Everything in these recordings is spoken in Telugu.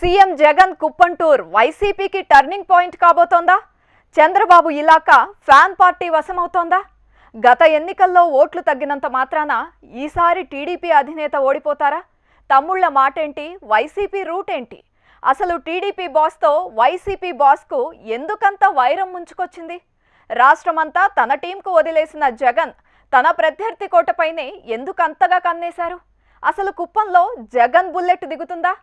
సీఎం జగన్ కుప్పం టూర్ వైసీపీకి టర్నింగ్ పాయింట్ కాబోతోందా? చంద్రబాబు ఇలాక ఫ్యాన్ పార్టీ వశమవుతోందా? గత ఎన్నికల్లో ఓట్లు తగ్గినంత మాత్రాన ఈసారి టీడీపీ అధినేత ఓడిపోతారా? తమ్ముళ్ళ మాటేంటి? వైసీపీ రూట్ ఏంటి అసలు టీడీపీ బాస్తో వైసీపీ బాస్కు ఎందుకంత వైరం ముంచుకొచ్చింది? రాష్ట్రమంతా తన టీంకు వదిలేసిన జగన్ తన ప్రత్యర్థి కోటపైనే ఎందుకంతగా కన్నేశారు? అసలు కుప్పంలో జగన్ బుల్లెట్ దిగుతుందా?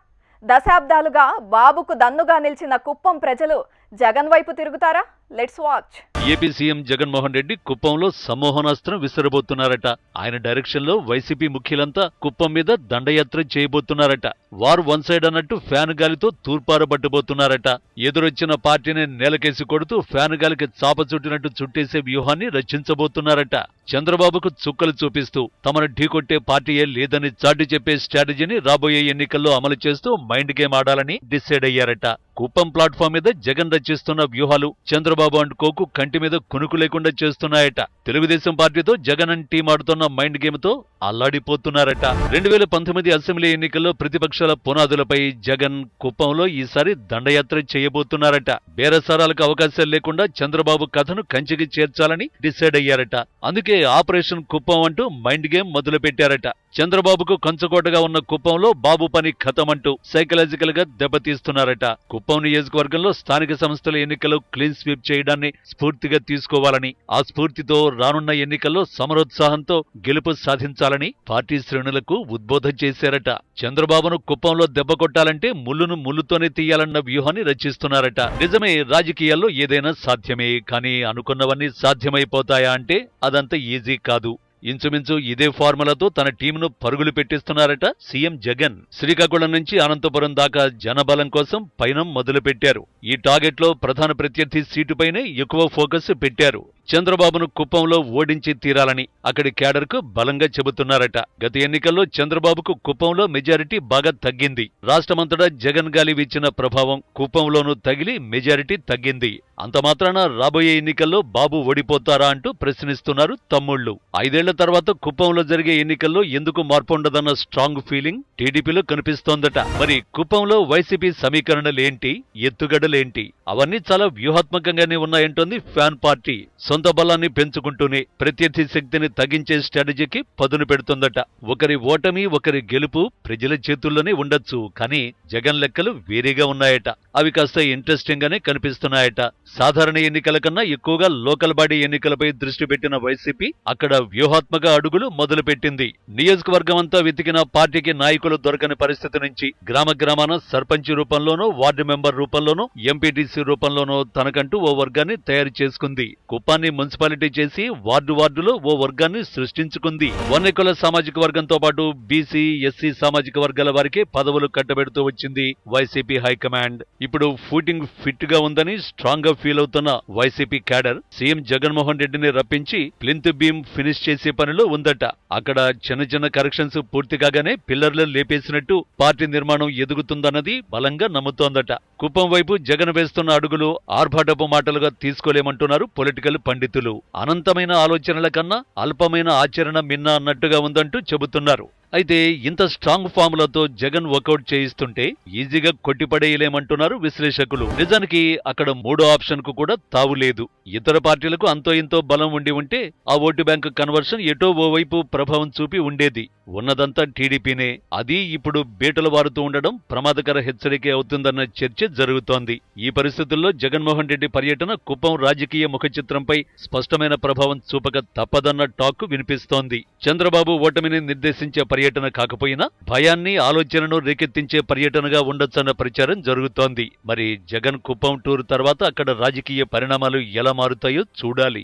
దశాబ్దాలుగా బాబుకు దన్నుగా నిలిచిన కుప్పం ప్రజలు జగన్ వైపు తిరుగుతారా? Let's watch AP CM Jaganmohan Reddy కుప్పంలో సమ్మోహనాస్త్రం విసిరబోతున్నారట. ఆయన డైరెక్షన్లో వైసీపీ ముఖ్యులంతా కుప్పం మీద దండయాత్ర చేయబోతున్నారట. వారు వన్ సైడ్ అన్నట్టు ఫ్యాన్ గాలితో తూర్పారబట్టబోతున్నారట. ఎదురొచ్చిన పార్టీని నేలకేసి కొడుతూ ఫ్యాన్ గాలికి చాప చుట్టినట్టు చుట్టేసే వ్యూహాన్ని రచించబోతున్నారట చంద్రబాబుకు చుక్కలు చూపిస్తూ తమను ఢీకొట్టే పార్టీయే లేదని చాటి చెప్పే స్ట్రాటజీని రాబోయే ఎన్నికల్లో అమలు చేస్తూ మైండ్ గేమ్ ఆడాలని డిసైడ్ అయ్యారట. కుప్పం ప్లాట్ఫామ్ మీద జగన్ రచిస్తున్న వ్యూహాలు చంద్రబాబు అండ్ కోకు కంటి మీద కునుకు లేకుండా చేస్తున్నాయట. తెలుగుదేశం పార్టీతో జగన్ అండ్ టీం ఆడుతున్న మైండ్ గేమ్తో అల్లాడిపోతున్నారట. రెండు వేల పంతొమ్మిది అసెంబ్లీ ఎన్నికల్లో ప్రతిపక్షాల పునాదులపై జగన్ కుప్పంలో ఈసారి దండయాత్ర చేయబోతున్నారట. బేరసారాలకు అవకాశాలు లేకుండా చంద్రబాబు కథను కంచికి చేర్చాలని డిసైడ్ అయ్యారట. అందుకే ఆపరేషన్ కుప్పం అంటూ మైండ్ గేమ్ మొదలుపెట్టారట. చంద్రబాబుకు కంచుకోటగా ఉన్న కుప్పంలో బాబు పని కథమంటూ సైకలాజికల్గా దెబ్బతీస్తున్నారట. కుప్పం నియోజకవర్గంలో స్థానిక సంస్థల ఎన్నికలు క్లీన్ స్వీప్ చేయడాన్ని స్ఫూర్తిగా తీసుకోవాలని ఆ స్ఫూర్తితో రానున్న ఎన్నికల్లో సమరోత్సాహంతో గెలుపు సాధించాలని పార్టీ శ్రేణులకు ఉద్బోధం చేశారట. చంద్రబాబును కుప్పంలో దెబ్బ కొట్టాలంటే ముళ్ళును ముళ్ళుతోనే తీయాలన్న వ్యూహాన్ని రచిస్తున్నారట. నిజమే రాజకీయాల్లో ఏదైనా సాధ్యమే కానీ అనుకున్నవన్నీ సాధ్యమైపోతాయా అంటే అదంత ఈజీ కాదు. ఇంచుమించు ఇదే ఫార్ములాతో తన టీంను పరుగులు పెట్టిస్తున్నారట సీఎం జగన్. శ్రీకాకుళం నుంచి అనంతపురం దాకా జనబలం కోసం పయనం మొదలుపెట్టారు. ఈ టార్గెట్లో ప్రధాన ప్రత్యర్థి సీటుపైనే ఎక్కువ ఫోకస్ పెట్టారు. చంద్రబాబును కుప్పంలో ఓడించి తీరాలని అక్కడి క్యాడర్కు బలంగా చెబుతున్నారట. గత ఎన్నికల్లో చంద్రబాబుకు కుప్పంలో మెజారిటీ బాగా తగ్గింది. రాష్ట్రమంతటా జగన్ గాలి ఇచ్చిన ప్రభావం కుప్పంలోనూ తగిలి మెజారిటీ తగ్గింది. అంత మాత్రాన రాబోయే ఎన్నికల్లో బాబు ఓడిపోతారా అంటూ ప్రశ్నిస్తున్నారు తమ్ముళ్ళు ఐదేళ్ళ తర్వాత కుప్పంలో జరిగే ఎన్నికల్లో ఎందుకు మార్పుండదన్న స్ట్రాంగ్ ఫీలింగ్ టీడీపీలో కనిపిస్తోందట. మరి కుప్పంలో వైసీపీ సమీకరణలేంటి? ఎత్తుగడలేంటి? అవన్నీ చాలా వ్యూహాత్మకంగానే ఉన్నాయంటోంది ఫ్యాన్ పార్టీ. సొంత బలాన్ని పెంచుకుంటూనే ప్రత్యర్థి శక్తిని తగ్గించే స్ట్రాటజీకి పదును పెడుతుందట. ఒకరి ఓటమి ఒకరి గెలుపు ప్రజల చేతుల్లోనే ఉండొచ్చు. కానీ జగన్ లెక్కలు వేరేగా ఉన్నాయట. అవి కాస్త ఇంట్రెస్టింగ్ గానే కనిపిస్తున్నాయట. సాధారణ ఎన్నికల కన్నా ఎక్కువగా లోకల్ బాడీ ఎన్నికలపై దృష్టి పెట్టిన వైసీపీ అక్కడ వ్యూహాత్మక అడుగులు మొదలుపెట్టింది. నియోజకవర్గం అంతా వెతికిన పార్టీకి నాయకులు దొరకని పరిస్థితి నుంచి గ్రామ గ్రామాన సర్పంచ్ రూపంలోనూ వార్డు మెంబర్ రూపంలోనూ ఎంపీటీసీ రూపంలోనూ తనకంటూ ఓ వర్గాన్ని తయారు చేసుకుంది. కుప్పాన్ని మున్సిపాలిటీ చేసి వార్డు వార్డులో ఓ వర్గాన్ని సృష్టించుకుంది. వన్నెకుల సామాజిక వర్గంతో పాటు బీసీ ఎస్సీ సామాజిక వర్గాల వారికి పదవులు కట్టబెడుతూ వచ్చింది వైసీపీ హైకమాండ్. ఇప్పుడు ఫూటింగ్ ఫిట్గా ఉందని స్ట్రాంగ్గా ఫీల్ అవుతున్న వైసీపీ క్యాడర్ సీఎం జగన్మోహన్ రెడ్డిని రప్పించి ప్లింత్ బీమ్ ఫినిష్ చేసే పనిలో ఉందట. అక్కడ చిన్న చిన్న కరెక్షన్స్ పూర్తి కాగానే పిల్లర్లు లేపేసినట్టు పార్టీ నిర్మాణం ఎదుగుతుందన్నది బలంగా నమ్ముతోందట. కుప్పం వైపు జగన్ వేస్తున్న అడుగులు ఆర్భాటపు మాటలుగా తీసుకోలేమంటున్నారు పొలిటికల్ పండితులు పండితులు అనంతమైన ఆలోచనల కన్నా అల్పమైన ఆచరణ మిన్న అన్నట్టుగా ఉందంటూ చెబుతున్నారు. అయితే ఇంత స్ట్రాంగ్ ఫార్ములతో జగన్ వర్కౌట్ చేయిస్తుంటే ఈజీగా కొట్టిపడేయలేమంటున్నారు విశ్లేషకులు. నిజానికి అక్కడ మూడో ఆప్షన్కు కూడా తావులేదు ఇతర పార్టీలకు అంతో ఇంతో బలం ఉండి ఉంటే ఆ ఓటు బ్యాంకు కన్వర్షన్ ఎటో ఓవైపు ప్రభావం చూపి ఉండేది. ఉన్నదంతా టీడీపీనే. అది ఇప్పుడు బీటలు వారుతూ ఉండడం ప్రమాదకర హెచ్చరిక అవుతుందన్న చర్చ జరుగుతోంది. ఈ పరిస్థితుల్లో జగన్మోహన్ రెడ్డి పర్యటన కుప్పం రాజకీయ ముఖ చిత్రంపై స్పష్టమైన ప్రభావం చూపక తప్పదన్న టాక్ వినిపిస్తోంది. చంద్రబాబు ఓటమిని నిర్దేశించే పర్యటన కాకపోయినా భయాన్ని ఆలోచనను రేకెత్తించే పర్యటనగా ఉండొచ్చన్న ప్రచారం జరుగుతోంది. మరి జగన్ కుప్పం టూర్ తర్వాత అక్కడ రాజకీయ పరిణామాలు ఎలా మారుతాయో చూడాలి.